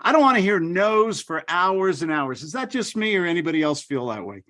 I don't want to hear no's for hours and hours. Is that just me or anybody else feel that way?